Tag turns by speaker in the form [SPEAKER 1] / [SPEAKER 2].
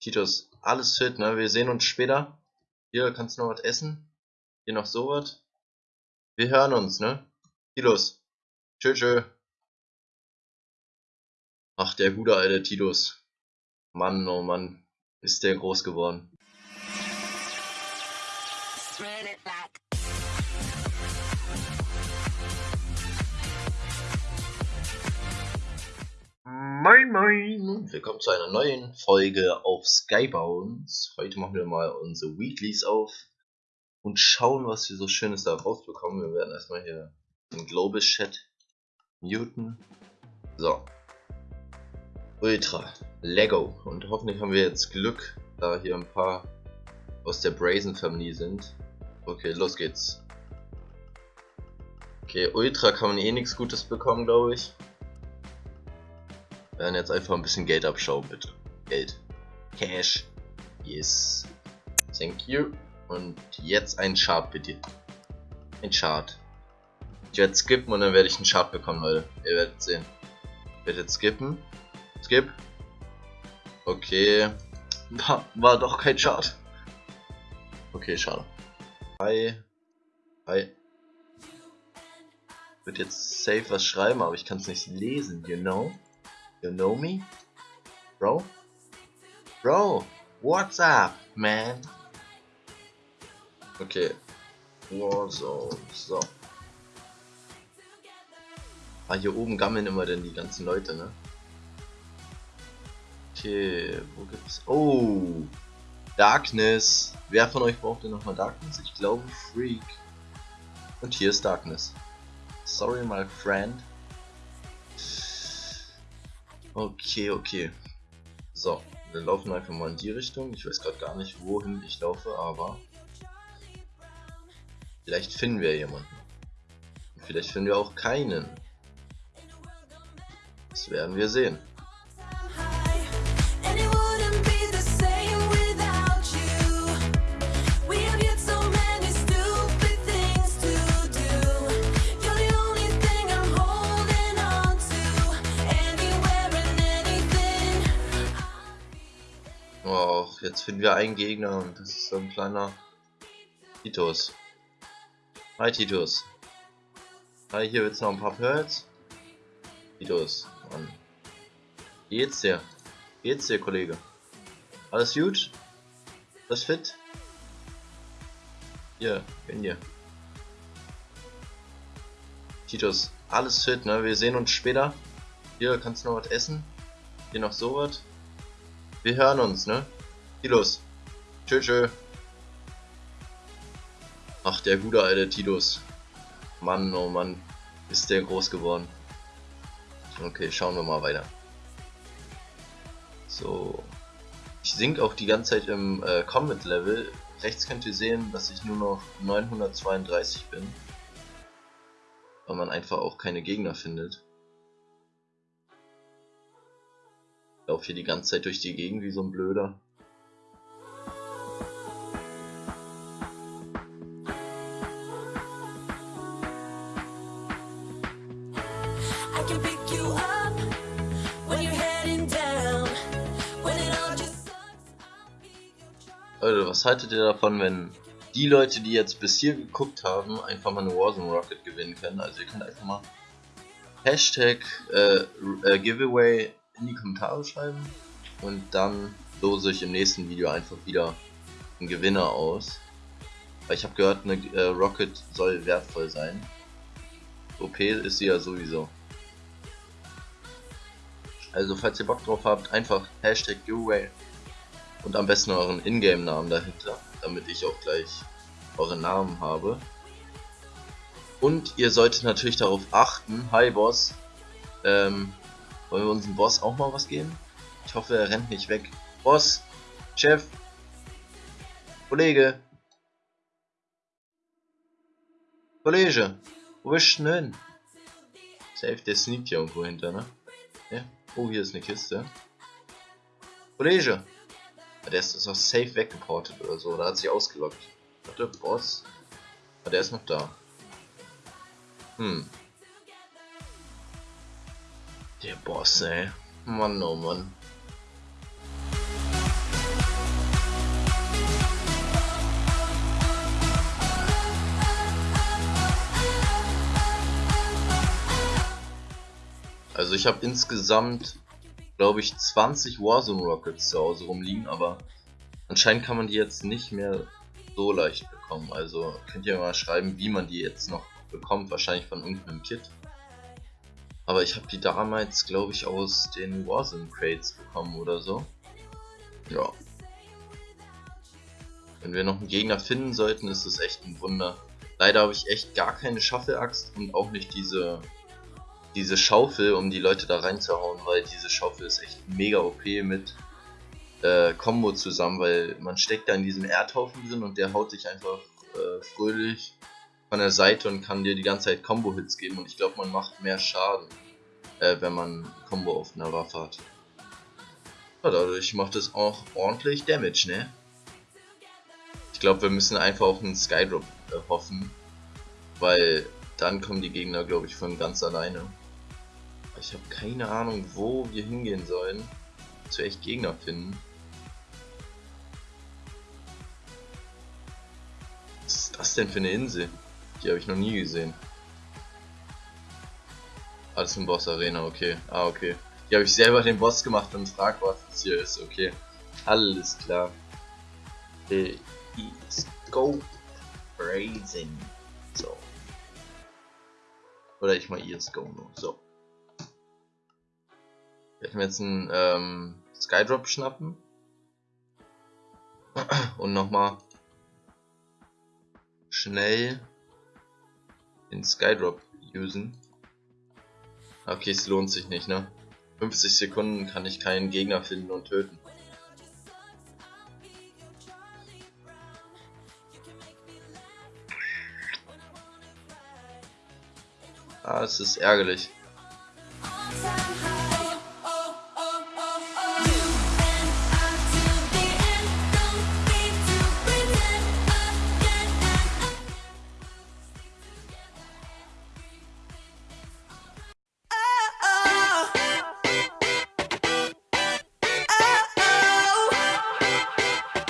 [SPEAKER 1] Titus, alles fit, ne? Wir sehen uns später. Hier, kannst du noch was essen? Hier noch sowas? Wir hören uns, ne? Titus. Tschö, tschö. Ach, der gute alte Titus. Mann, oh Mann, ist der groß geworden. Moin Moin! Willkommen zu einer neuen Folge auf Skybounds. Heute machen wir mal unsere Weeklies auf und schauen, was wir so Schönes da rausbekommen. Wir werden erstmal hier den Global Chat muten. So. Ultra. Lego. Und hoffentlich haben wir jetzt Glück, da hier ein paar aus der Brazen Family sind. Okay, los geht's. Okay, Ultra kann man eh nichts Gutes bekommen, glaube ich. Werden jetzt einfach ein bisschen Geld abschauen, bitte. Geld. Cash. Yes. Thank you. Und jetzt ein Chart, bitte. Ein Chart. Ich werde skippen und dann werde ich einen Chart bekommen, Leute. Ihr werdet sehen. Ich werde jetzt skippen. Skip. Okay. War, war doch kein Chart. Okay, schade. Hi. Hi. Ich würde jetzt safe was schreiben, aber ich kann es nicht lesen, you know? You know me? Bro? Bro, what's up, man? Okay. Warzone, so. Ah, hier oben gammeln immer denn die ganzen Leute, ne? Okay, wo gibt's... Oh! Darkness! Wer von euch braucht denn nochmal Darkness? Ich glaube Freak. Und hier ist Darkness. Sorry, my friend. Okay, okay. So, wir laufen einfach mal in die Richtung. Ich weiß gerade gar nicht, wohin ich laufe, aber vielleicht finden wir jemanden. Und vielleicht finden wir auch keinen. Das werden wir sehen. Jetzt finden wir einen Gegner und das ist so ein kleiner Titus. Hi Titus. Hi, hier wird's noch ein paar Pearls. Titus, Mann. geht's dir? Geht's dir, Kollege? Alles gut? Das fit? Hier, bin hier. Titus, alles fit, ne? Wir sehen uns später. Hier, kannst du noch was essen? Hier noch sowas? Wir hören uns, ne? Tilos. Tschö, tschö. Ach, der gute alte Titus. Mann, oh Mann. Ist der groß geworden. Okay, schauen wir mal weiter. So. Ich sink auch die ganze Zeit im äh, Combat Level. Rechts könnt ihr sehen, dass ich nur noch 932 bin. Weil man einfach auch keine Gegner findet. Ich laufe hier die ganze Zeit durch die Gegend wie so ein Blöder. Leute, was haltet ihr davon, wenn die Leute, die jetzt bis hier geguckt haben, einfach mal eine Warzone Rocket gewinnen können? Also ihr könnt einfach mal Hashtag äh, äh, Giveaway in die Kommentare schreiben und dann lose ich im nächsten Video einfach wieder einen Gewinner aus. Weil ich habe gehört, eine äh, Rocket soll wertvoll sein. OP ist sie ja sowieso. Also falls ihr Bock drauf habt, einfach Hashtag Giveaway und am besten euren Ingame-Namen dahinter, damit ich auch gleich euren Namen habe. Und ihr solltet natürlich darauf achten, hi Boss, ähm, wollen wir unserem Boss auch mal was geben? Ich hoffe, er rennt nicht weg. Boss, Chef, Kollege, Kollege, wo bist du denn hin? Safe, der sneakt hier irgendwo hinter, ne? Ja. Oh, hier ist eine Kiste. Kollege, der ist, auch safe weggeportet oder so. Da hat sich ausgelockt. Warte, Boss. Ah, der ist noch da. Hm. Der Boss, ey. Mann, oh Mann. Also ich habe insgesamt, glaube ich, 20 Warzone Rockets zu Hause rumliegen, aber anscheinend kann man die jetzt nicht mehr so leicht bekommen. Also könnt ihr mal schreiben, wie man die jetzt noch bekommt, wahrscheinlich von irgendeinem Kit. Aber ich habe die damals, glaube ich, aus den Warzone Crates bekommen oder so. Ja. Wenn wir noch einen Gegner finden sollten, ist das echt ein Wunder. Leider habe ich echt gar keine Schaffelaxt und auch nicht diese diese Schaufel, um die Leute da reinzuhauen, weil diese Schaufel ist echt mega OP mit äh, Combo zusammen, weil man steckt da in diesem Erdhaufen drin und der haut sich einfach äh, fröhlich von der Seite und kann dir die ganze Zeit Combo-Hits geben und ich glaube man macht mehr Schaden, äh, wenn man Combo auf einer Waffe hat. Ja, dadurch macht es auch ordentlich Damage, ne? Ich glaube wir müssen einfach auf einen Skydrop äh, hoffen, weil dann kommen die Gegner glaube ich von ganz alleine. Ich habe keine Ahnung wo wir hingehen sollen, zu echt Gegner finden. Was ist das denn für eine Insel? Die habe ich noch nie gesehen. Alles im Boss Arena, okay. Ah, okay. Die habe ich selber den Boss gemacht und frag, was das hier ist, okay. Alles klar. Let's go Brazen. So. Oder ich mal ESGO nur. So. Werden wir jetzt einen ähm, Skydrop schnappen. Und nochmal schnell den Skydrop usen. Okay, es lohnt sich nicht, ne? 50 Sekunden kann ich keinen Gegner finden und töten. Ah, es ist ärgerlich.